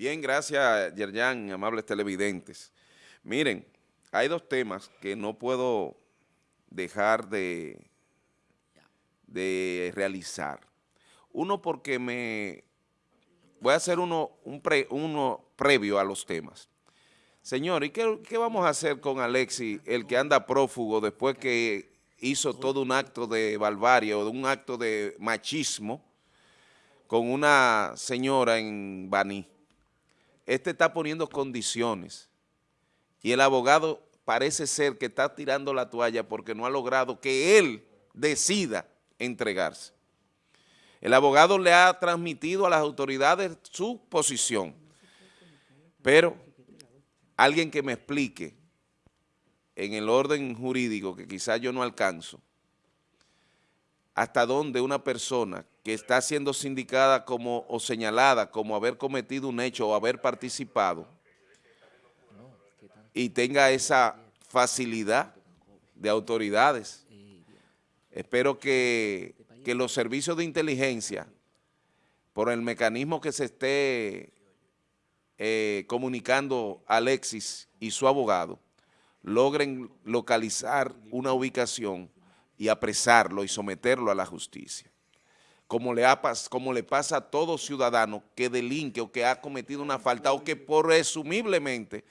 Bien, gracias, Yerjan, amables televidentes. Miren, hay dos temas que no puedo dejar de, de realizar. Uno porque me... Voy a hacer uno, un uno previo a los temas. Señor, ¿y qué, qué vamos a hacer con Alexi, el que anda prófugo después que hizo todo un acto de barbarie o un acto de machismo con una señora en Baní? Este está poniendo condiciones y el abogado parece ser que está tirando la toalla porque no ha logrado que él decida entregarse. El abogado le ha transmitido a las autoridades su posición, pero alguien que me explique en el orden jurídico, que quizás yo no alcanzo, hasta dónde una persona que está siendo sindicada como o señalada como haber cometido un hecho o haber participado y tenga esa facilidad de autoridades. Espero que, que los servicios de inteligencia, por el mecanismo que se esté eh, comunicando Alexis y su abogado, logren localizar una ubicación y apresarlo y someterlo a la justicia. Como le, como le pasa a todo ciudadano que delinque o que ha cometido una falta o que presumiblemente,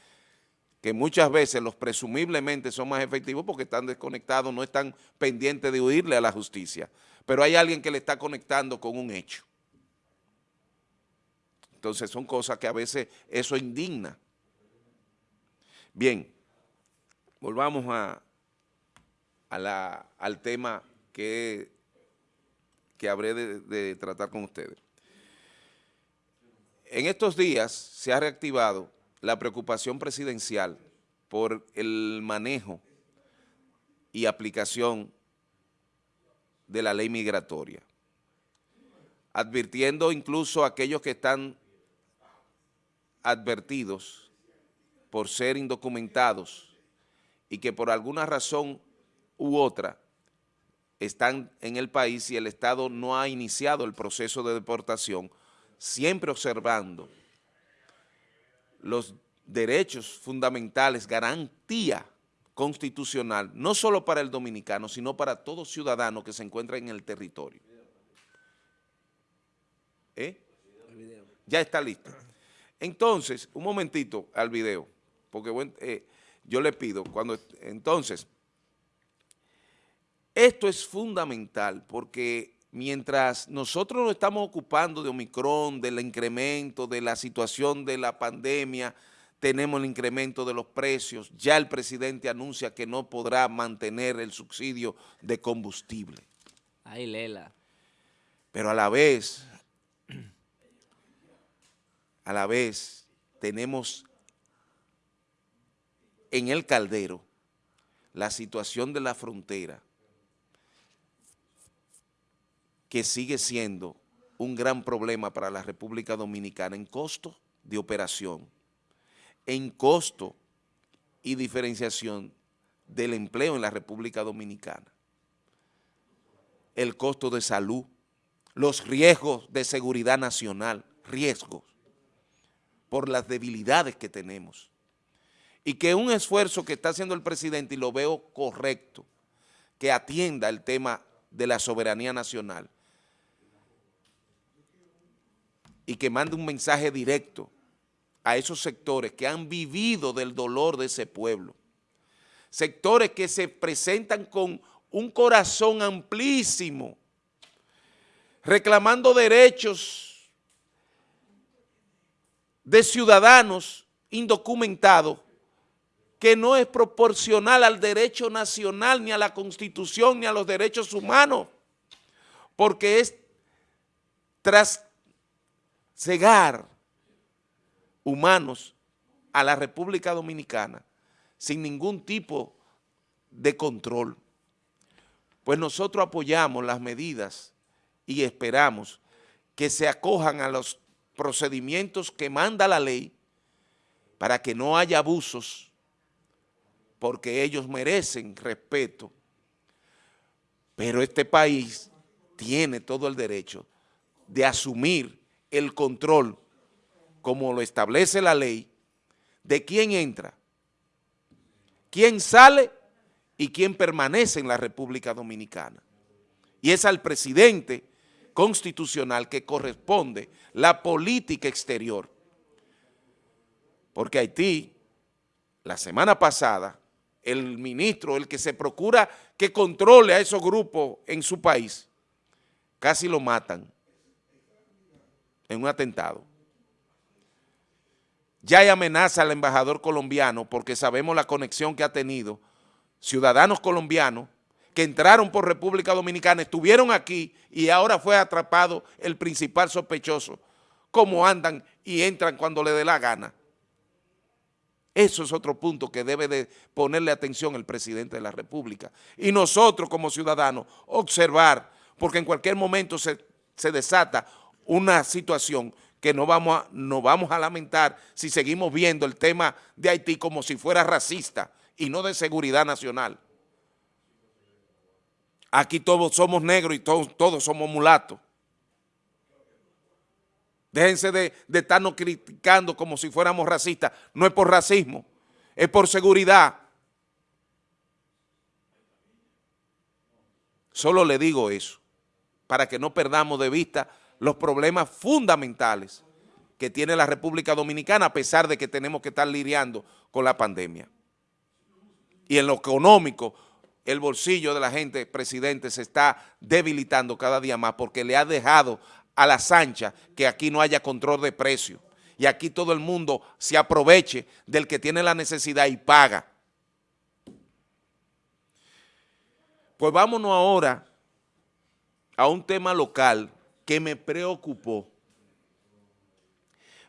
que muchas veces los presumiblemente son más efectivos porque están desconectados, no están pendientes de huirle a la justicia, pero hay alguien que le está conectando con un hecho. Entonces son cosas que a veces eso indigna. Bien, volvamos a, al tema que, que habré de, tratar con ustedes. En estos días se ha reactivado la preocupación presidencial por el manejo y aplicación de la ley migratoria, advirtiendo incluso a aquellos que están advertidos por ser indocumentados y que por alguna razón u otra están en el país y el Estado no ha iniciado el proceso de deportación, siempre observando los derechos fundamentales, garantía constitucional, no solo para el dominicano, sino para todo ciudadano que se encuentra en el territorio. ¿Eh? Ya está listo. Entonces, un momentito al video, porque eh, yo le pido, cuando entonces, esto es fundamental porque mientras nosotros nos estamos ocupando de Omicron, del incremento, de la situación de la pandemia, tenemos el incremento de los precios, ya el presidente anuncia que no podrá mantener el subsidio de combustible. Ay, Lela. Pero a la vez, a la vez tenemos en el caldero la situación de la frontera, que sigue siendo un gran problema para la República Dominicana en costo de operación, en costo y diferenciación del empleo en la República Dominicana, el costo de salud, los riesgos de seguridad nacional, riesgos por las debilidades que tenemos. Y que un esfuerzo que está haciendo el presidente, y lo veo correcto, que atienda el tema de la soberanía nacional, y que mande un mensaje directo a esos sectores que han vivido del dolor de ese pueblo. Sectores que se presentan con un corazón amplísimo, reclamando derechos de ciudadanos indocumentados que no es proporcional al derecho nacional, ni a la Constitución, ni a los derechos humanos, porque es tras cegar humanos a la República Dominicana sin ningún tipo de control. Pues nosotros apoyamos las medidas y esperamos que se acojan a los procedimientos que manda la ley para que no haya abusos, porque ellos merecen respeto, pero este país tiene todo el derecho de asumir el control como lo establece la ley, de quién entra, quién sale y quién permanece en la República Dominicana. Y es al presidente constitucional que corresponde la política exterior. Porque Haití, la semana pasada, el ministro, el que se procura que controle a esos grupos en su país, casi lo matan en un atentado. Ya hay amenaza al embajador colombiano porque sabemos la conexión que ha tenido ciudadanos colombianos que entraron por República Dominicana, estuvieron aquí y ahora fue atrapado el principal sospechoso, cómo andan y entran cuando le dé la gana. Eso es otro punto que debe de ponerle atención el presidente de la República. Y nosotros como ciudadanos observar, porque en cualquier momento se, desata una situación que no vamos, a, no vamos a lamentar si seguimos viendo el tema de Haití como si fuera racista y no de seguridad nacional. Aquí todos somos negros y todos, todos somos mulatos. Déjense de, estarnos criticando como si fuéramos racistas. No es por racismo, es por seguridad. Solo le digo eso, para que no perdamos de vista los problemas fundamentales que tiene la República Dominicana, a pesar de que tenemos que estar lidiando con la pandemia. Y en lo económico, el bolsillo de la gente, presidente, se está debilitando cada día más porque le ha dejado a la sancha que aquí no haya control de precio y aquí todo el mundo se aproveche del que tiene la necesidad y paga. Pues vámonos ahora a un tema local que me preocupó.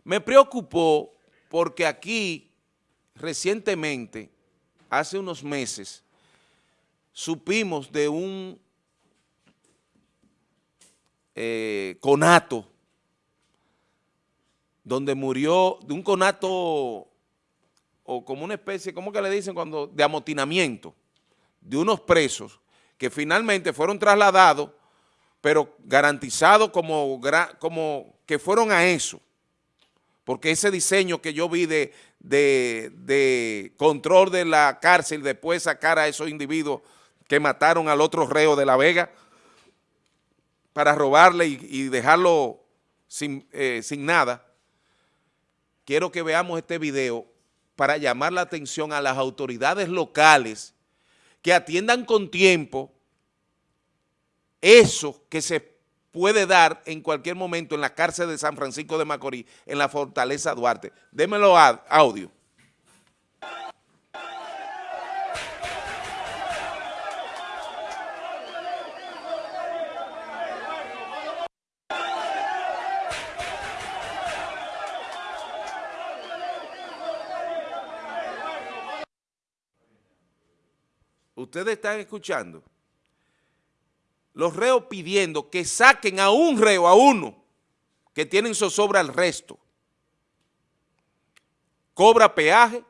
Me preocupó porque aquí recientemente, hace unos meses, supimos de un eh, conato, donde murió, de un conato o como una especie, ¿cómo que le dicen cuando? De amotinamiento de unos presos que finalmente fueron trasladados, pero garantizados como, que fueron a eso. Porque ese diseño que yo vi de control de la cárcel, después sacar a esos individuos que mataron al otro reo de La Vega, para robarle y, dejarlo eh, sin, nada, quiero que veamos este video para llamar la atención a las autoridades locales que atiendan con tiempo eso que se puede dar en cualquier momento en la cárcel de San Francisco de Macorís, en la Fortaleza Duarte. Démelo audio. ustedes están escuchando, los reos pidiendo que saquen a un reo, a uno, que tienen zozobra al resto. Cobra peaje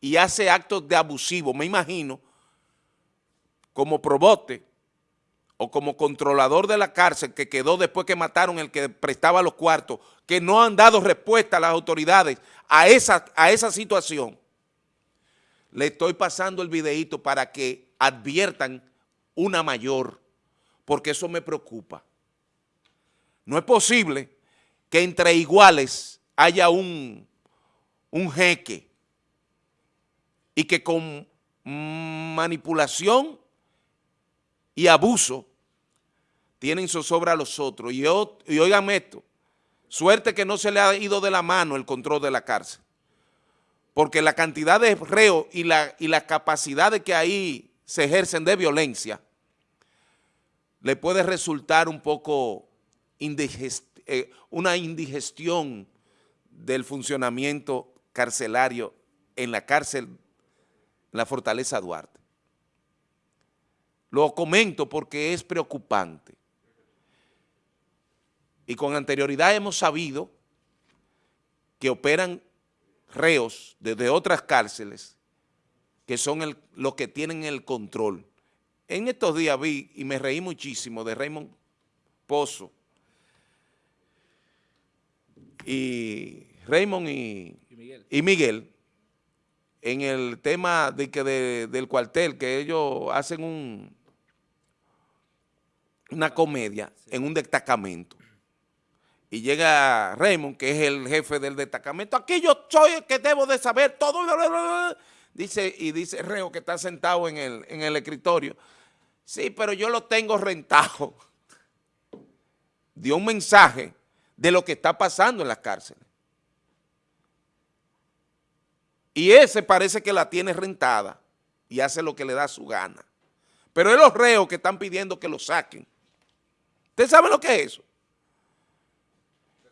y hace actos de abusivo, me imagino, como probote o como controlador de la cárcel que quedó después que mataron el que prestaba los cuartos, que no han dado respuesta a las autoridades a esa, a esa situación le estoy pasando el videito para que adviertan una mayor, porque eso me preocupa. No es posible que entre iguales haya un, un jeque y que con manipulación y abuso tienen zozobra a los otros. Y, y oigan esto, suerte que no se le ha ido de la mano el control de la cárcel porque la cantidad de reos y la, y la capacidad de que ahí se ejercen de violencia le puede resultar un poco eh, una indigestión del funcionamiento carcelario en la cárcel, en la Fortaleza Duarte. Lo comento porque es preocupante. Y con anterioridad hemos sabido que operan reos desde otras cárceles que son los que tienen el control. En estos días vi y me reí muchísimo de Raymond Pozo y Raymond y, y Miguel, en el tema de que del cuartel, que ellos hacen un, una comedia en un destacamento. Y llega Raymond, que es el jefe del destacamento. Aquí yo soy el que debo de saber todo. Dice, y dice Reo, que está sentado en el, en el escritorio. Sí, pero yo lo tengo rentado. Dio un mensaje de lo que está pasando en las cárceles. Y ese parece que la tiene rentada y hace lo que le da su gana. Pero es los reos que están pidiendo que lo saquen. ¿Usted sabe lo que es eso?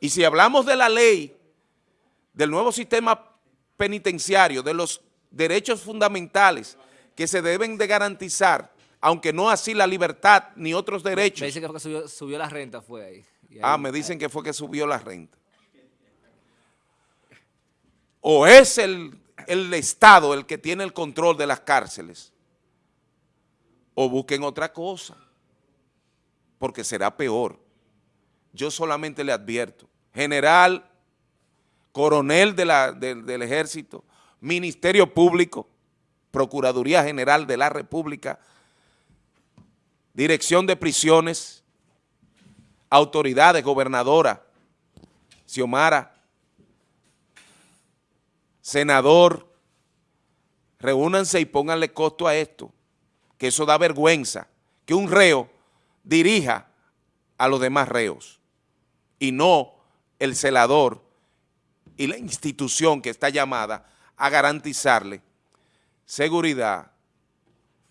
Y si hablamos de la ley, del nuevo sistema penitenciario, de los derechos fundamentales que se deben de garantizar, aunque no así la libertad ni otros derechos. Me dicen que, fue que subió, la renta, fue ahí. ah, me dicen que fue que subió la renta. O es el el Estado el que tiene el control de las cárceles, o busquen otra cosa, porque será peor. Yo solamente le advierto, general, coronel del ejército, ministerio público, Procuraduría General de la República, dirección de prisiones, autoridades, gobernadora, Xiomara, senador, reúnanse y pónganle costo a esto, que eso da vergüenza, que un reo dirija a los demás reos y no el celador y la institución que está llamada a garantizarle seguridad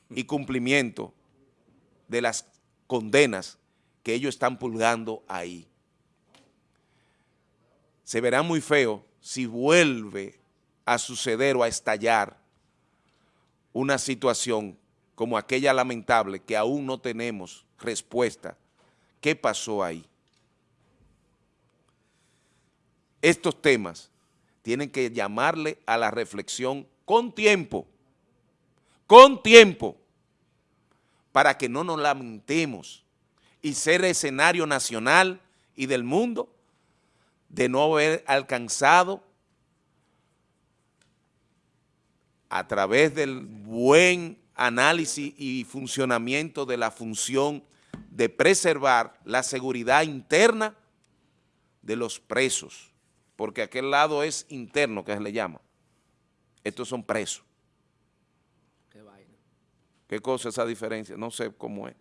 y cumplimiento de las condenas que ellos están pulgando ahí. Se verá muy feo si vuelve a suceder o a estallar una situación como aquella lamentable que aún no tenemos respuesta. ¿Qué pasó ahí? Estos temas tienen que llamarle a la reflexión con tiempo, con tiempo, para que no nos lamentemos y ser escenario nacional y del mundo de no haber alcanzado a través del buen análisis y funcionamiento de la función de preservar la seguridad interna de los presos, porque aquel lado es interno, que se le llama. Estos son presos. Qué vaina. ¿Qué cosa esa diferencia? No sé cómo es.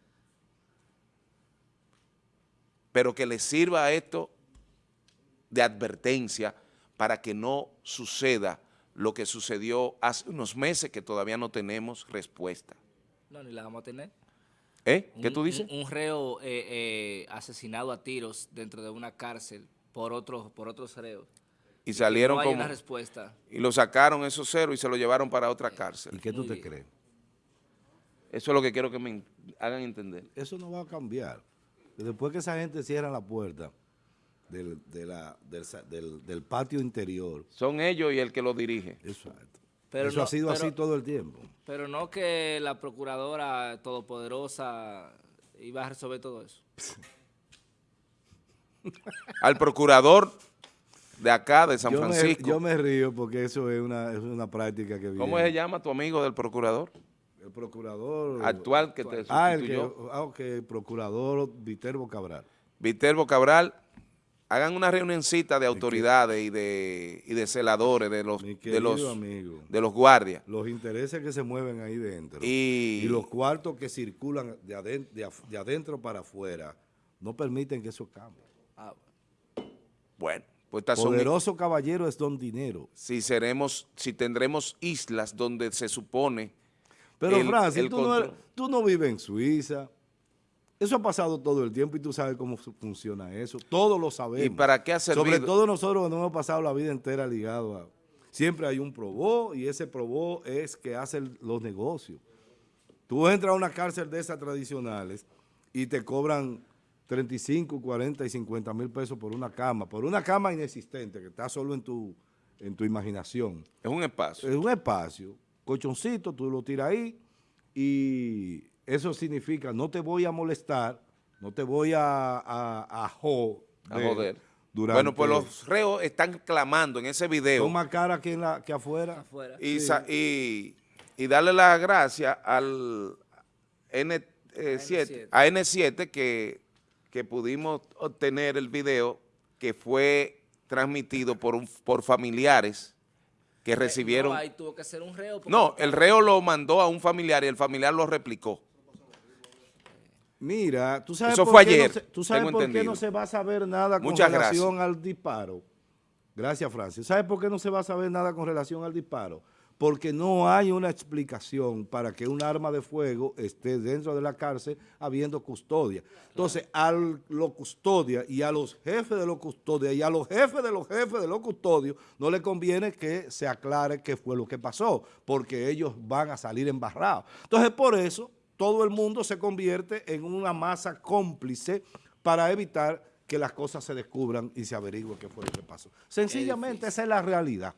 Pero que le sirva a esto de advertencia para que no suceda lo que sucedió hace unos meses que todavía no tenemos respuesta. No, ni la vamos a tener. ¿Eh? ¿Qué tú dices? Un, reo eh, eh, asesinado a tiros dentro de una cárcel por otros por otros reos. Y salieron no como... una respuesta. Y lo sacaron esos ceros y se lo llevaron para otra cárcel. ¿Y qué tú te crees? Eso es lo que quiero que me hagan entender. Eso no va a cambiar. Después que esa gente cierra la puerta, del, del, patio interior. Son ellos y el que lo dirige. Exacto. Pero Eso ha sido así todo el tiempo. Pero no que la procuradora todopoderosa iba a resolver todo eso. Al procurador de acá, de San Francisco. yo me río porque eso es una, es una práctica que viene. ¿Cómo se llama tu amigo del procurador? El procurador... Actual que te Ah, el que, ah, ok, procurador Viterbo Cabral. Viterbo Cabral hagan una reunioncita de autoridades y de, y de celadores, de los, de los, de los guardias. Los intereses que se mueven ahí dentro y, los cuartos que circulan de adentro, para afuera no permiten que eso cambie. Ah, bueno. Pues Poderoso caballero es don dinero. Si seremos, si tendremos islas donde se supone... Pero Francis, tú, no, tú no vives en Suiza, eso ha pasado todo el tiempo y tú sabes cómo funciona eso. Todos lo sabemos. ¿Y para qué ha servido? Sobre todo nosotros que nos hemos pasado la vida entera ligados a... Siempre hay un probó y ese probó es que hace los negocios. Tú entras a una cárcel de esas tradicionales y te cobran 35, 40 y 50 mil pesos por una cama, por una cama inexistente que está solo en tu, en tu imaginación. Es un espacio. Es un espacio. Colchoncito, tú lo tiras ahí y eso significa no te voy a molestar, no te voy a, a, joder, durante... Bueno, pues los reos están clamando en ese video Son más caras que, en la, que afuera. Afuera. y, sa- y, y darle las gracias al N, eh, 7, a N7 que, que pudimos obtener el video que fue transmitido por, un, por familiares que recibieron... No, ahí tuvo que ser un reo. porque No, el reo lo mandó a un familiar y el familiar lo replicó. Mira, tú sabes Eso por fue qué no ayer, se- tú sabes por qué no se va a saber nada con Muchas relación al disparo. Gracias, Francis. ¿Sabes por qué no se va a saber nada con relación al disparo? Porque no hay una explicación para que un arma de fuego esté dentro de la cárcel habiendo custodia. Entonces, a los custodias y a los jefes de los custodias y a los jefes de los jefes de los custodios no le conviene que se aclare qué fue lo que pasó, porque ellos van a salir embarrados. Entonces, por eso, todo el mundo se convierte en una masa cómplice para evitar que las cosas se descubran y se averigüe qué fue lo que pasó. Sencillamente, esa es la realidad.